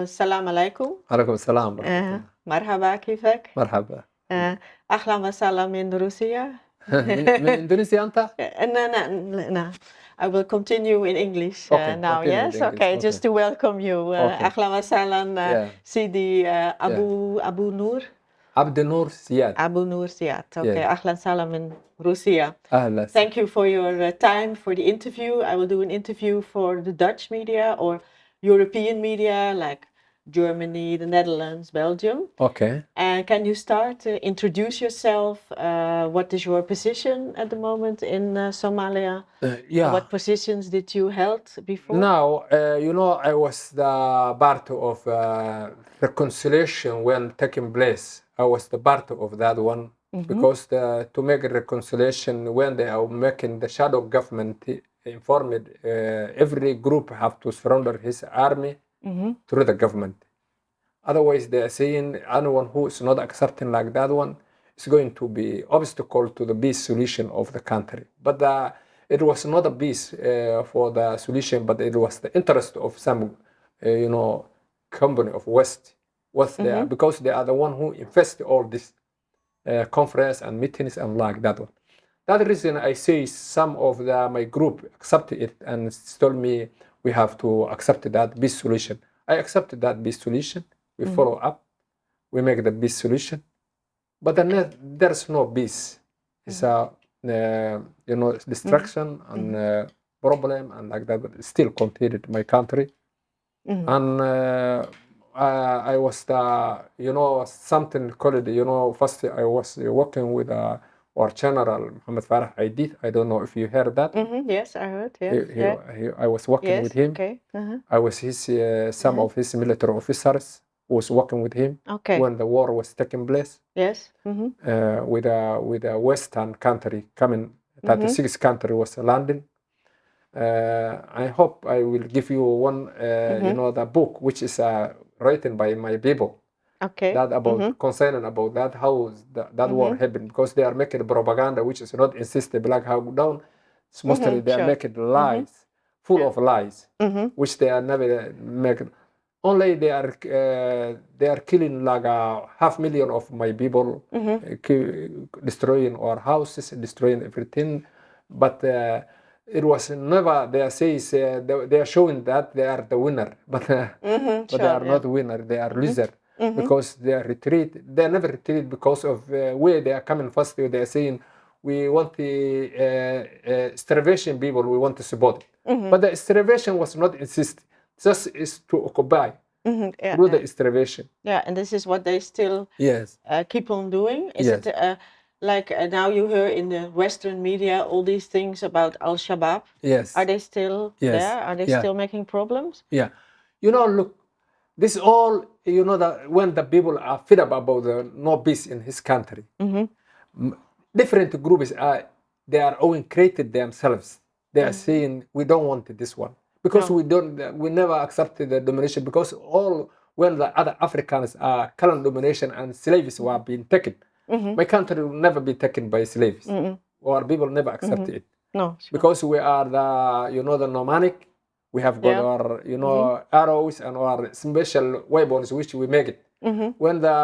السلام عليكم عليكم السلام ورحمة آه، الله مرحبا كيفك؟ مرحبا آه، أهلا وسهلا من روسيا من, من اندونيسيا انت؟ Uh, no, no, no. I will continue in English uh, Okay, now. continue in Yes, English, okay, just to welcome you. Uh, Okay. أهلا وسهلا uh, Yeah. سيدي uh, أبو أبو نور عبد النور زياد أبو نور زياد. Okay, Yeah. أهلا وسهلا من روسيا. اهلا Thank you for your uh, time for the interview. I will do an interview for the Dutch media or European media like Germany, the Netherlands, Belgium. Okay. And can you start to introduce yourself? Uh, what is your position at the moment in uh, Somalia? Uh, yeah. What positions did you held before? Now, uh, you know, I was the part of uh, reconciliation when taking place. I was the part of that one mm -hmm. because the, to make reconciliation when they are making the shadow government informed, uh, every group have to surrender his army Mhm. through the government. Otherwise, they are saying anyone who is not accepting like that one is going to be obstacle to the peace solution of the country. But the, it was not a peace uh, for the solution, but it was the interest of some, uh, you know, company of West was there because they are the one who invest all this uh, conference and meetings and like that one. That reason I say some of the, my group accepted it and told me we have to accept that peace solution. I accepted that peace solution. We follow up. We make the peace solution. But then there's no peace. It's a uh, you know destruction and uh, problem and like that. But it still continued in my country. Mhm. And uh, I, I was the you know something called you know first I was working with uh, our general Muhammad Farah Aidid. I don't know if you heard that. Mhm, Yes, I heard. He, Yes, he, yeah. he, I was working yes. with him. Okay. uh-huh, I was his uh, some of his military officers was working with him Okay. when the war was taking place Yes. mhm, uh, with a with a western country coming 36 country was landing. Uh, I hope I will give you one uh, you know the book which is uh, written by my people Okay. that about concerning about that how that, that war happened because they are making propaganda which is not insisted Black Hawk Down. It's mostly they are making lies full of lies which they are never making. Only they are uh, they are killing like a half million of my people uh, destroying our houses destroying everything. But uh, it was never they are says uh, they, they are showing that they are the winner. But uh, mhm, but they are yeah. not winner they are loser because they are retreat they never retreat because of uh, where they are coming first they are saying we want the uh, uh, starvation people we want to support it. but the starvation was not insist just is to occupy Mhm, yeah, through the starvation Yeah, and this is what they still yes uh, keep on doing? Is Yes. it uh, like uh, now you hear in the Western media all these things about Al Shabaab? yes Are they still Yes, there? Are they yeah. still making problems? Yeah, you know, look, this is all you know that when the people are fed up about the no peace in his country, mm-hmm. m- different groups are they are all created themselves. They are mm. saying we don't want this one because we don't we never accepted the domination because all when the other Africans are current domination and slaves were being taken, mm-hmm. my country will never be taken by slaves. Our people never accept mm-hmm. it No. sure. because we are the you know the nomadic we have got Yeah. our you know arrows and our special weapons which we make it when the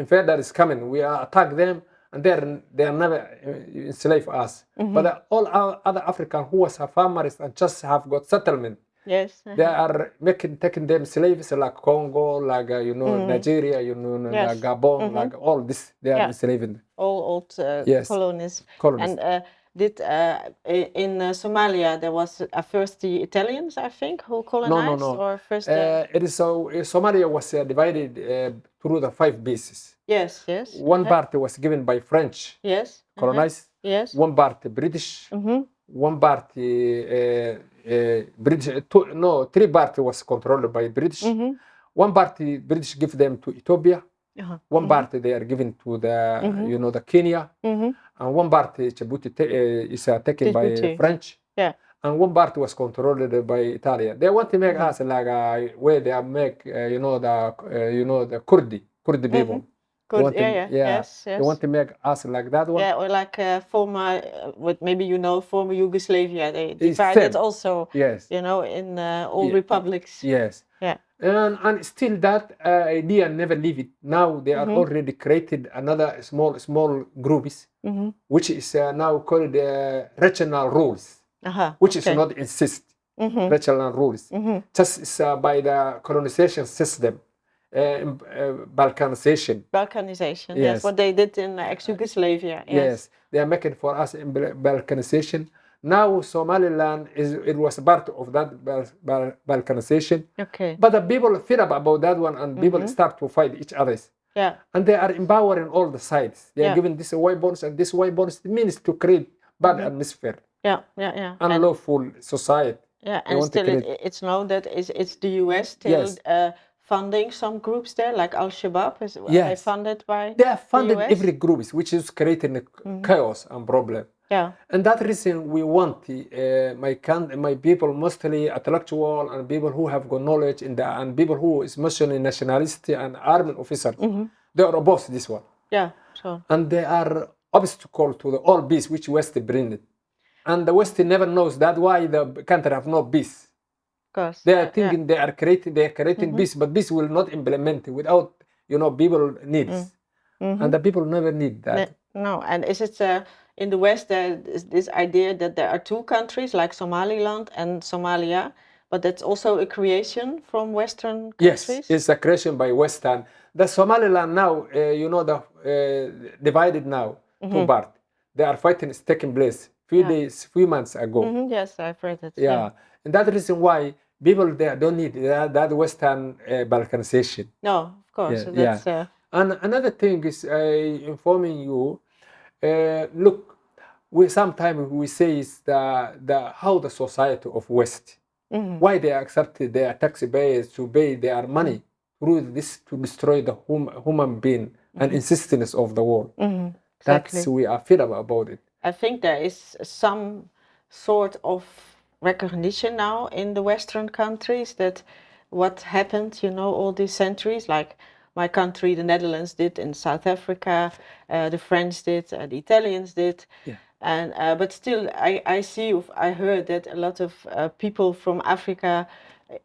invader is coming we attack them and they're they are never uh, enslave us but the, all our other african who was a farmers and just have got settlement Yes. they are making taking them slaves like congo like uh, you know nigeria you know Yes. like gabon like all this they are Yeah. enslaving all old uh, Yes. colonies. Colonies. And uh, did uh, in uh, Somalia there was uh, first the Italians, I think, who colonized, no. or first? the- Uh, it is so uh, Somalia was uh, divided uh, through the five pieces. yes, yes, One part was given by French, yes, uh-huh, colonized. yes. One part British. Mhm. One part uh, uh, uh, British. uh, Two, no, three part was controlled by British. Mhm. One part uh, British give them to Ethiopia. Uh-huh. One part they are given to the you know the Kenya, Mhm. and one part Djibouti uh, is uh, taken by French. Yeah. and one part was controlled by Italy. They want to make us like uh, where they make uh, you know the uh, you know the Kurdi Kurdi people. Good. want to- yeah, yeah, yeah, yes, yes. They want to make us like that one. yeah, or like uh, former, uh, what maybe you know, former Yugoslavia. They divided also, Yes. you know, in uh, all Yeah. republics. Yes. Yeah. And, and still that uh, idea never leave it. Now they are Mhm. already created another small small groups Mm-hmm. which is uh, now called uh, regional rules, Uh-huh. which is not insist Mm-hmm. regional rules. Mm-hmm. Just uh, by the colonization system, balkanization. Balkanization. Yes. Yes. what they did in uh, ex-Yugoslavia. Yes. Yes. they are making for us in balkanization. Now Somaliland is it was part of that Bal- Bal- balkanization, Okay. but the people feel up about that one, and people Mhm. start to fight each other. Yeah. and they are empowering all the sides. They are Yeah. giving this weapons and this weapons. It means to create bad Mhm. atmosphere, Yeah. Yeah. Yeah. And- unlawful society. Yeah, and still it, it's known that it's, it's the US still Yes. uh, funding some groups there, like Al Shabaab. Is are they funded by? They are funding US? every groups, which is creating a Mhm. chaos and problem. Yeah. And that reason we want the, uh, my can my people, mostly intellectual and people who have got knowledge in the and people who is mostly nationalist and army officers. hmm They are opposed this one, Yeah. So. and they are obstacle to the all peace which West bring it. And the West never knows that why the country have no peace. Course. They yeah, are yeah. thinking they are creating they are creating Mhm. peace, but peace will not implement it without you know people needs, Mhm. and the people never need that. No, and is it uh, in the West there is this idea that there are two countries like Somaliland and Somalia, but that's also a creation from Western countries. Yes, it's a creation by Western. The Somaliland now, uh, you know, the uh, divided now two Mhm. part. They are fighting is taking place few Yeah. days, few months ago. Mhm, Yes, I've read it. Yeah. and that reason why people there don't need that, that Western uh, balkanization. No, of course. Yeah, that's uh, And another thing is uh, informing you. Uh, look, we sometimes we say is the the how the society of West mhm, why they accepted their taxpayers to pay their money through this to destroy the hum, human being and insistence of the world. mhm, That's we are fed up about it. I think there is some sort of recognition now in the Western countries that what happened, you know, all these centuries, like my country, the Netherlands did in South Africa, uh, the French did, uh, the Italians did. Yeah. And uh, but still, I, I see, I heard that a lot of uh, people from Africa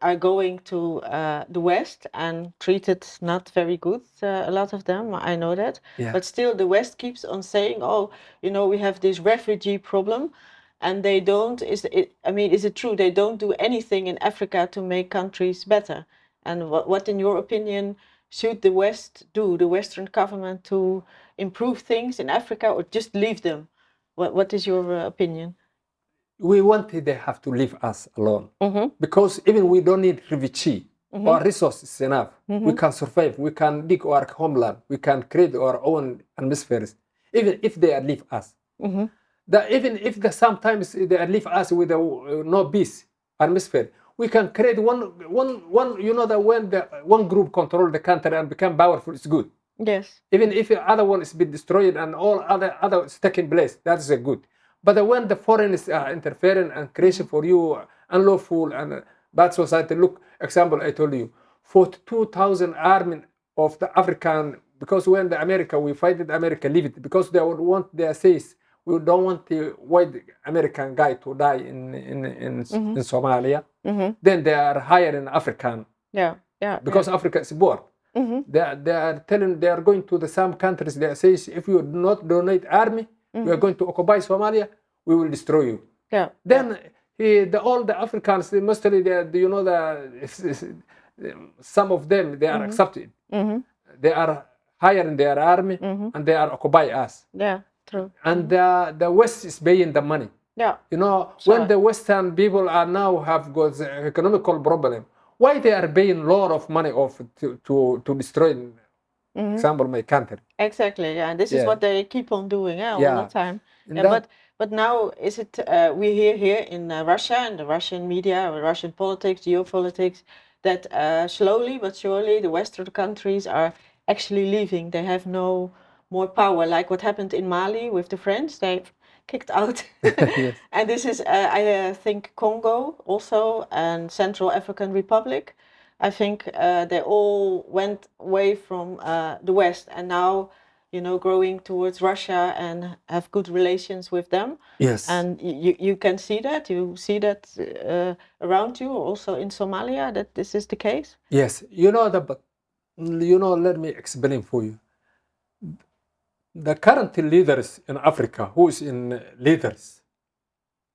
are going to uh, the West and treated not very good. Uh, a lot of them, I know that. Yeah. But still, the West keeps on saying, "Oh, you know, we have this refugee problem," and they don't. Is it? I mean, is it true they don't do anything in Africa to make countries better? And what, what in your opinion, should the West do, the Western government, to improve things in Africa, or just leave them? What What is your uh, opinion? We wanted they have to leave us alone Mm-hmm. because even we don't need refugee. Mhm. Our resources enough. We Mhm. can survive. We can dig our homeland. We can create our own atmospheres. Even if they leave us, Mm-hmm. That even if the sometimes they leave us with a uh, no peace atmosphere, we can create one one one. You know that when the one group control the country and become powerful, it's good. Yes. Even if the other one is been destroyed and all other other is taking place, that is a good. But when the foreign is uh, interfering and creation for you unlawful and uh, bad society, look example I told you, forty-two thousand army of the African because when the America we fight it, America leave it because they would want their says we don't want the white American guy to die in in in, Mhm. in Somalia. Mm-hmm. Then they are hiring African Yeah. Yeah. because Africa is bored. Mm-hmm. They are, they are telling they are going to the some countries. They say if you do not donate army, we are going to occupy Somalia. We will destroy you. Yeah. Then he, the all the Africans, they mostly they, you know the some of them they are accepted. Mm-hmm. They are hiring their army Mm-hmm. and they are occupy us. Yeah. True. And the the West is paying the money. Yeah. You know, Sure. when the Western people are now have got the economical problem, why they are paying a lot of money off to to, to destroy, Mhm. example, my country. Exactly. Yeah. This is what they keep on doing yeah, all Yeah. the time. Yeah, that- but but now is it uh, we hear here in uh, Russia and the Russian media, or Russian politics, geopolitics, that uh, slowly but surely the Western countries are actually leaving. They have no more power, like what happened in Mali with the French. They kicked out. Yes. And this is, uh, I uh, think, Congo also and Central African Republic. I think uh, they all went away from uh, the West and now, you know, growing towards Russia and have good relations with them. Yes. And you, you can see that. You see that uh, around you, also in Somalia, that this is the case. Yes, you know the, you know, let me explain for you. The current leaders in Africa, who is in leaders,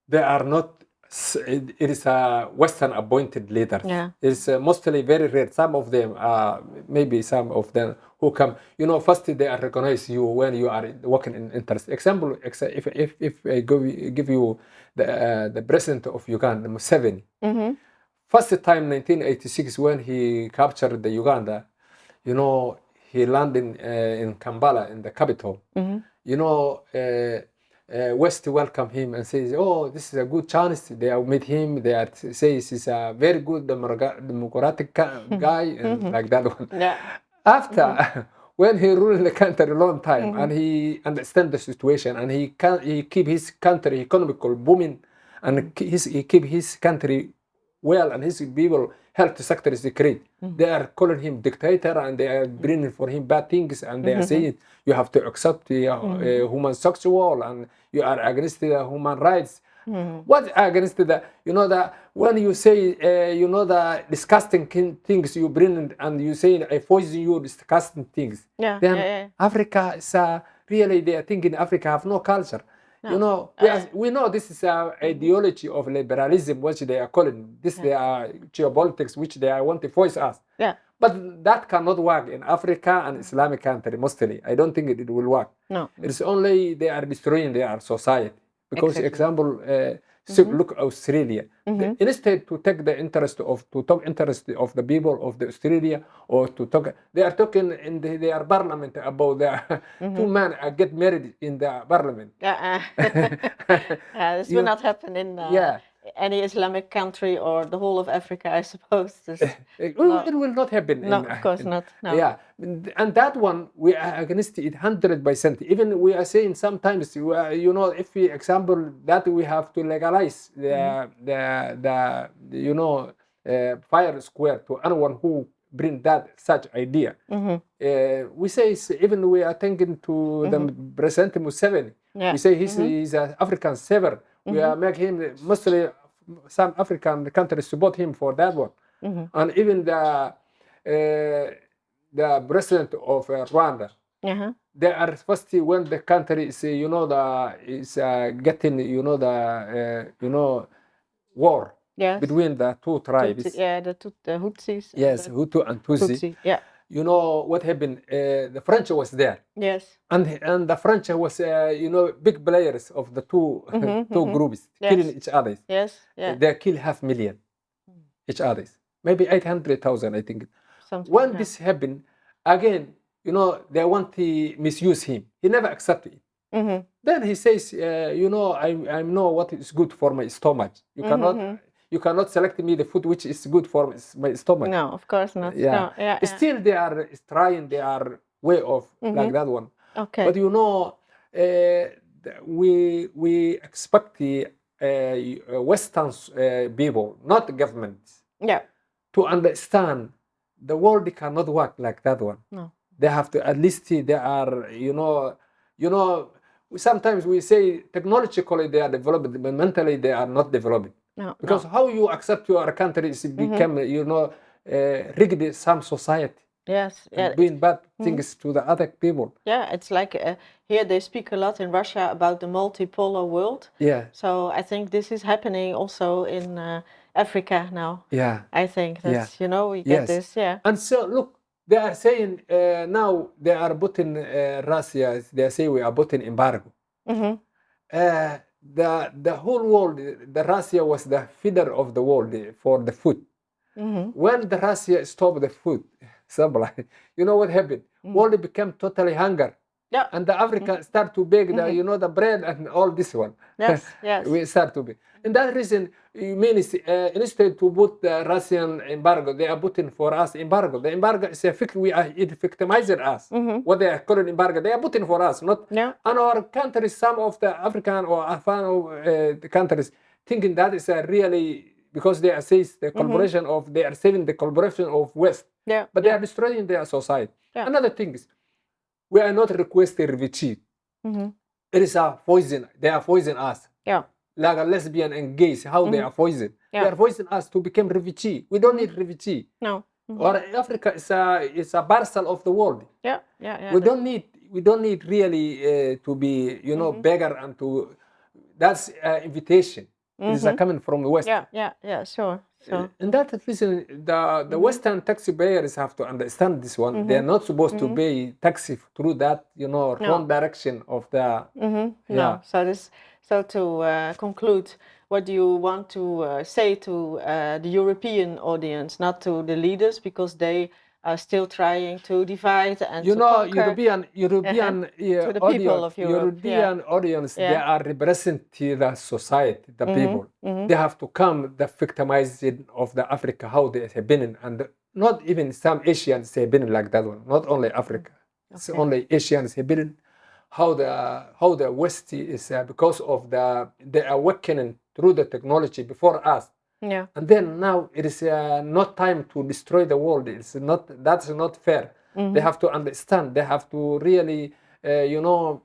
they are not. It is a Western appointed leader. Yeah. It's uh, mostly very rare. Some of them, uh, maybe some of them who come. You know, first they are recognize you when you are working in interest. Example, if if if I give give you the uh, the president of Uganda, Museveni. Mm-hmm. First time 1986 when he captured the Uganda, you know, he landed uh, in Kampala in the capital. Mm-hmm. You know, uh, uh, West welcome him and says, "Oh, this is a good chance." They have met him. They are says he's a very good democratic ca- guy and like that one. Yeah. After when he ruled the country a long time and he understand the situation and he can he keep his country economical booming and ke- his, he keep his country well and his people health sector is great. They are calling him dictator and they are bringing for him bad things and they are saying you have to accept the uh, uh, human sexual and you are against the human rights. What against the you know that when you say uh, you know the disgusting things you bring in and you say I poison you disgusting things. Yeah, Then yeah, yeah. Africa is uh, really they are thinking Africa have no culture. You know, we, are, uh, we know this is a mm-hmm. ideology of liberalism, which they are calling this. They are geopolitics, which they are want to voice us. Yeah. But that cannot work in Africa and mm-hmm. Islamic country mostly. I don't think it, it will work. No. It's only they are destroying their society. Because Exactly. example, uh, so look Australia. The- instead to take the interest of to talk interest of the people of the Australia or to talk, they are talking in the, their parliament about the two men uh, get married in the parliament. Yeah. uh, yeah, this You- will not happen in uh, Yeah. Any Islamic country or the whole of Africa, I suppose. This- It, will- it will not happen. no, in, of course in- not. No. Yeah, and that one we are against it hundred percent. Even we are saying sometimes, you know, if we example that we have to legalize the Mm-hmm. the, the you know uh, fire square to anyone who bring that such idea. Mm-hmm. Uh, we say even we are thinking to the President Museveni. Mm-hmm. Yeah. Mm-hmm. We say he's, he's an African saver. We are make him mostly some African countries support him for that one, Mm-hmm. and even the uh, the president of uh, Rwanda. Uh-huh. They are first when the country is uh, you know the is uh, getting you know the uh, you know war Yes. between the two tribes. Tutsi- yeah, the, Tut- the Hutsis. Yes, the Hutu and Tutsi. Tutsi. Yeah. You know what happened? Uh, the French was there. Yes. and and the French was uh, you know big players of the 2 Mhm, 2 mhm. groups Yes. killing each other. Yes. Yeah. They kill half million each others, maybe eight hundred thousand, I think. Something When like this happened, again, you know they want to misuse him. He never accepted it. Mhm. Then he says, uh, you know, I I know what is good for my stomach. You cannot mhm. You cannot select me the food which is good for my stomach. No, of course not. Yeah. No. Yeah. yeah. Still, they are trying their way of like Mhm. that one. Okay. But you know, uh, we we expect the uh, Western uh, people, not the governments, yeah. to understand the world cannot work like that one. No. They have to at least they are, you know, you know. Sometimes we say technologically they are developed, but mentally they are not developed. No. Because no. how you accept your country is become, you know, uh, rigged some society, Yes. Yeah. doing bad things to the other people. Yeah. It's like uh, here they speak a lot in Russia about the multipolar world. Yeah, So I think this is happening also in uh, Africa now. yeah. I think Yeah. that's you know we get this. Yeah. And so, look, they are saying uh, now they are putting uh, Russia, they say we are putting embargo. Mm-hmm. Uh, the, the whole world, the Russia was the feeder of the world for the food. Mm-hmm. When the Russia stopped the food supply, you know what happened? Mm. World became totally hunger. Yeah. And the Africa mm-hmm. start to bake the, mm-hmm. you know, the bread and all this one. Yes. Yes. we start to be. And that reason, you mean is, uh, instead to put the Russian embargo, they are putting for us embargo. The embargo is a we are it victimizing us. Mhm. What they are calling embargo, they are putting for us, not Yeah. and our countries. Some of the African or Afghan uh, countries thinking that is a really because they assist the collaboration of they are saving the collaboration of West, Yeah. but they are destroying their society. Yeah. Another thing is, we are not requesting refugee. Mhm. It is a poison. They are poisoning us. Yeah. Like a lesbian and gays, how they Mhm. are poison. They are poisoning us to become refugee. We don't need refugee. No. Mhm. Or Africa is a is a parcel of the world. Yeah. Yeah. Yeah. we don't need we don't need really uh, to be you know Mhm. beggar and to that's uh, invitation. It is uh, Mhm. coming from the west. Yeah. Yeah. Yeah. Sure. Uh, Sure. and that reason, the, the Mhm. Western taxi payers have to understand this one. They are not supposed to pay taxi through that, you know, No. wrong direction of the. Mm-hmm. Yeah. No. So this. So to uh, conclude, what do you want to uh, say to uh, the European audience, not to the leaders, because they are still trying to divide and You to know, conquer. European European uh, the people audience, of Europe, yeah. European audience, they are representing the society, the people. mhm. They have to come the victimizing of the Africa, how they have been, and not even some Asians have been like that one. Not only Africa, it's only Asians have been. How the how the West is uh, because of the the awakening through the technology before us, Yeah. and then now it is uh, not time to destroy the world. It's not that's not fair. Mm-hmm. They have to understand. They have to really, uh, you know,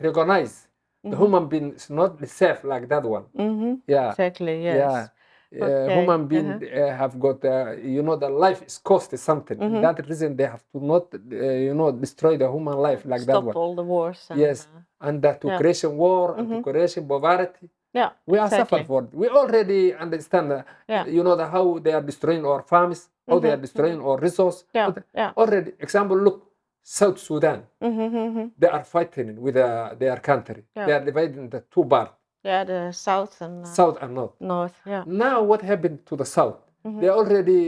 recognize the Mm-hmm. human being is not safe like that one. Mm-hmm. Yeah, Exactly. Yes. yeah. Uh, Okay, human being uh, have got, uh, you know, the life is cost something. Mhm. That reason they have to not, uh, you know, destroy the human life like that Stop one. all the wars. And, Yes. And that to Yeah. creation war and to Mhm. creation poverty. yeah. We are exactly. suffered for it. We already understand, uh, Yeah. you know, the, how they are destroying our farms, how they are Mhm, destroying our resource. Yeah. Yeah. Already, example, look, South Sudan. Mm-hmm, mm-hmm. They are fighting with uh, their country. They are divided into two parts, Yeah. The south and uh, South and North. north. Yeah. Now, what happened to the South? Mhm. They already,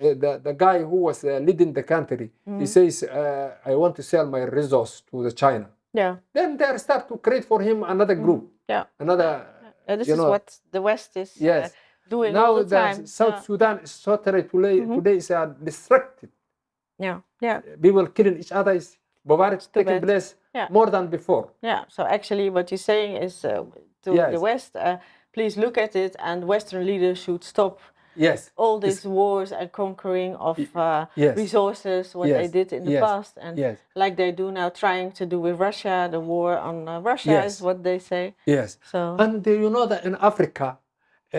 uh, the, the guy who was uh, leading the country, Mhm. he says, uh, I want to sell my resource to the China. Yeah. Then they start to create for him another group, Yeah. another. Uh, this you is know, what the West is uh, Yes. doing all Now the time. South yeah. Sudan is totally today, Mhm. today is uh, distracted. yeah. Yeah. People killing each other, is too taking bad. place Yeah. more than before. Yeah. So actually, what you're saying is uh, to Yes. the West, uh, please look at it, and Western leaders should stop Yes. all these wars and conquering of uh, yes. resources, what they did in the yes, past, and Yes. like they do now, trying to do with Russia, the war on uh, Russia Yes. is what they say. Yes. So And you know that in Africa, uh,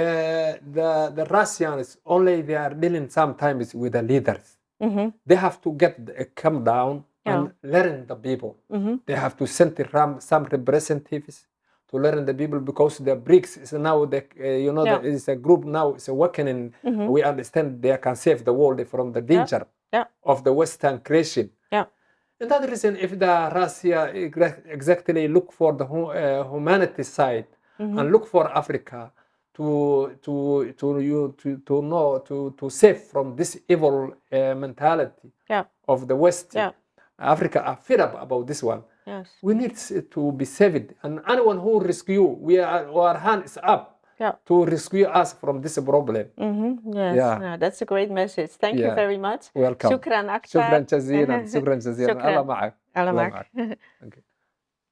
the the Russians only they are dealing sometimes with the leaders. Mhm, They have to get uh, come down and learn the people. mhm. They have to send some representatives to learn the people because the BRICS is now the uh, you know Yeah. is a group now it's awakening. Mhm. We understand they can save the world from the danger Yeah. of the Western creation. Yeah. And that reason, if the Russia exactly look for the uh, humanity side Mm-hmm. and look for Africa to to to you to to know to to save from this evil uh, mentality Yeah. of the West. Yeah. Africa are fed up about this one. Yes. We need s- to be saved, and anyone who rescue, we are our hand is up Yeah. to rescue us from this problem. Mm-hmm. Yes. Yeah. Yeah, that's a great message. Thank you Yeah. very much. Welcome. شكرا أكثر. شكرا جزيلا شكرا جزيلا شكراً. الله معك الله الله معك. Okay.